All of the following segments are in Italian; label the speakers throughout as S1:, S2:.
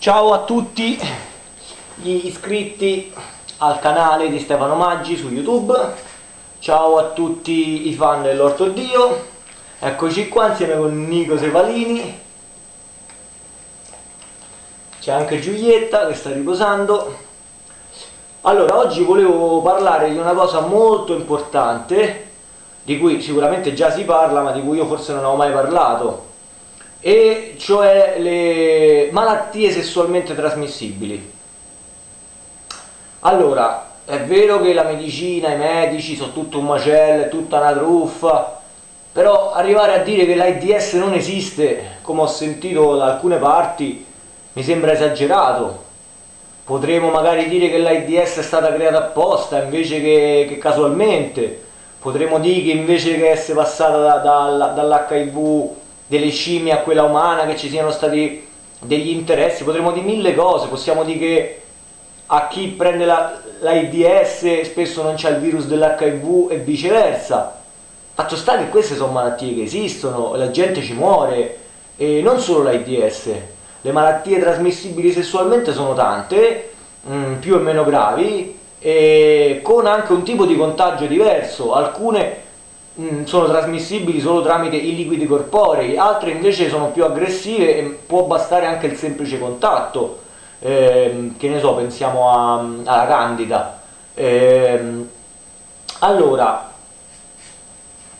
S1: Ciao a tutti gli iscritti al canale di Stefano Maggi su YouTube, ciao a tutti i fan dell'Ortodio, eccoci qua insieme con Nico Sevalini, c'è anche Giulietta che sta riposando. Allora, oggi volevo parlare di una cosa molto importante, di cui sicuramente già si parla, ma di cui io forse non ho mai parlato, e cioè le malattie sessualmente trasmissibili. Allora, è vero che la medicina, i medici sono tutto un macello, è tutta una truffa, però arrivare a dire che l'AIDS non esiste, come ho sentito da alcune parti, mi sembra esagerato. Potremmo magari dire che l'AIDS è stata creata apposta invece che, che casualmente. Potremmo dire che invece che essere passata da, da, dall'HIV delle scimmie a quella umana, che ci siano stati degli interessi, potremmo dire mille cose, possiamo dire che a chi prende l'AIDS la spesso non c'è il virus dell'HIV e viceversa. Fatto sta che queste sono malattie che esistono, la gente ci muore, e non solo l'AIDS, le malattie trasmissibili sessualmente sono tante, mm, più e meno gravi, e con anche un tipo di contagio diverso, alcune mm, sono trasmissibili solo tramite i liquidi corporei, altre invece sono più aggressive e può bastare anche il semplice contatto, ehm, che ne so, pensiamo a, alla candida. Ehm, allora,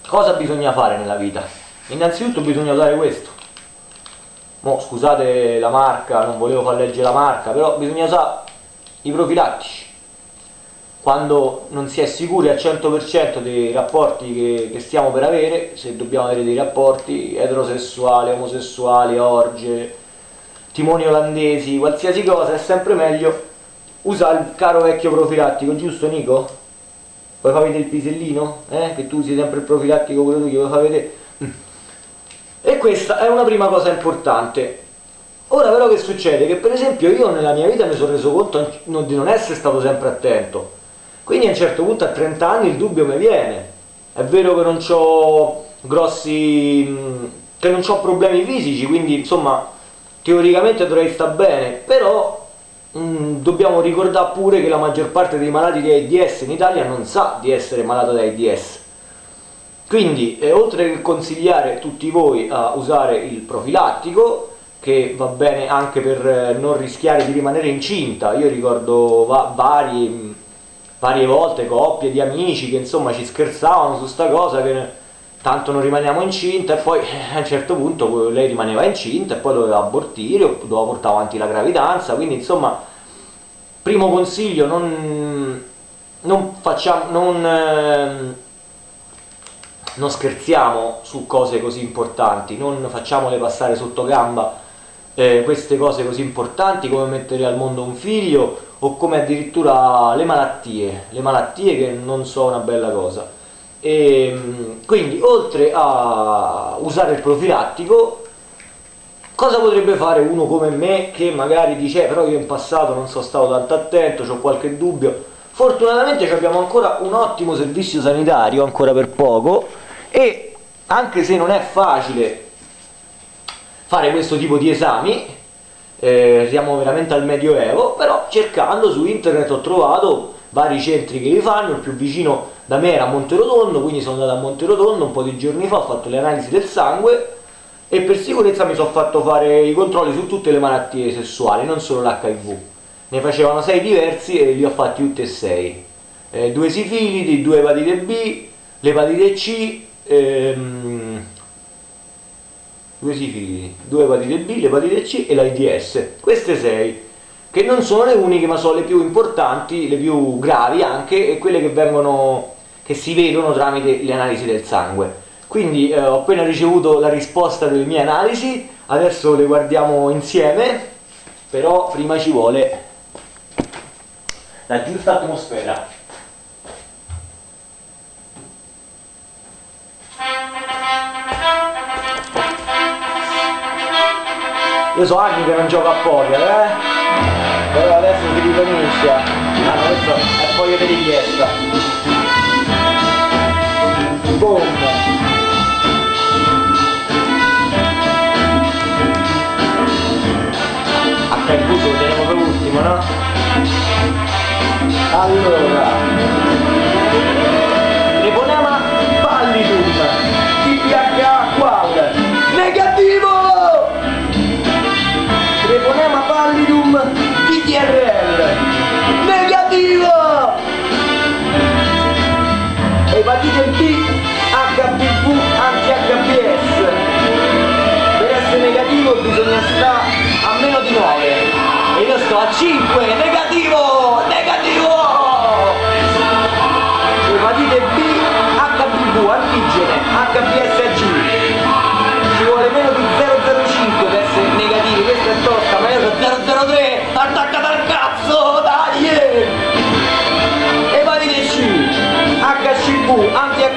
S1: cosa bisogna fare nella vita? Innanzitutto bisogna usare questo, Mo, scusate la marca, non volevo far leggere la marca, però bisogna usare i profilattici. Quando non si è sicuri al 100% dei rapporti che, che, stiamo per avere, se dobbiamo avere dei rapporti eterosessuali, omosessuali, orge, timoni olandesi, qualsiasi cosa, è sempre meglio usare il caro vecchio profilattico, giusto Nico? Vuoi far vedere il pisellino? Eh? Che tu usi sempre il profilattico quello che vuoi far vedere? E questa è una prima cosa importante. Ora però che succede? Che per esempio io nella mia vita mi sono reso conto di non essere stato sempre attento. Quindi a un certo punto a 30 anni il dubbio mi viene. È vero che non ho grossi... che non ho problemi fisici, quindi insomma teoricamente dovrei stare bene, però mh, dobbiamo ricordare pure che la maggior parte dei malati di AIDS in Italia non sa di essere malato di AIDS quindi, eh, oltre che consigliare tutti voi a usare il profilattico, che va bene anche per eh, non rischiare di rimanere incinta, io ricordo va vari, varie volte coppie di amici che insomma ci scherzavano su sta cosa che tanto non rimaniamo incinta e poi eh, a un certo punto lei rimaneva incinta e poi doveva abortire o doveva portare avanti la gravidanza, quindi insomma primo consiglio non, non facciamo non, ehm, non scherziamo su cose così importanti, non facciamole passare sotto gamba eh, queste cose così importanti come mettere al mondo un figlio o come addirittura le malattie, le malattie che non sono una bella cosa. E, ehm, quindi oltre a usare il profilattico, cosa potrebbe fare uno come me che magari dice eh, però io in passato non sono stato tanto attento, ho qualche dubbio, fortunatamente abbiamo ancora un ottimo servizio sanitario, ancora per poco, e anche se non è facile fare questo tipo di esami eh, siamo veramente al medioevo però cercando su internet ho trovato vari centri che li fanno il più vicino da me era Monterotondo quindi sono andato a Monterotondo un po' di giorni fa ho fatto le analisi del sangue e per sicurezza mi sono fatto fare i controlli su tutte le malattie sessuali non solo l'HIV ne facevano sei diversi e li ho fatti tutti e sei. Eh, due sifilidi, due epatite B l'epatite C ehm, due sifilidi, due epatite B, l'epatite C e l'AIDS. Queste sei, che non sono le uniche ma sono le più importanti, le più gravi anche e quelle che vengono che si vedono tramite le analisi del sangue. Quindi eh, ho appena ricevuto la risposta delle mie analisi, adesso le guardiamo insieme, però prima ci vuole la giusta atmosfera. io so anni che non gioco a poker eh? Però adesso si ricomincia. Ah adesso è foglio di richiesta. Boom il buco lo teniamo per ultimo no? allora.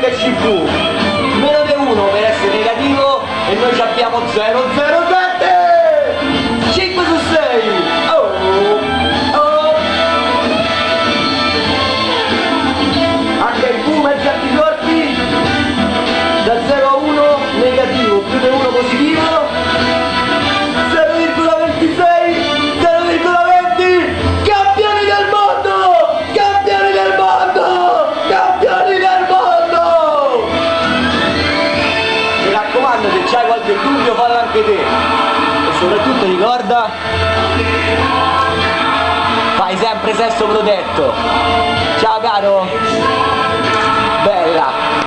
S1: che ci meno di 1 per essere negativo e noi abbiamo 0 0 del dubbio falla anche te. E soprattutto ricorda fai sempre sesso protetto. Ciao caro.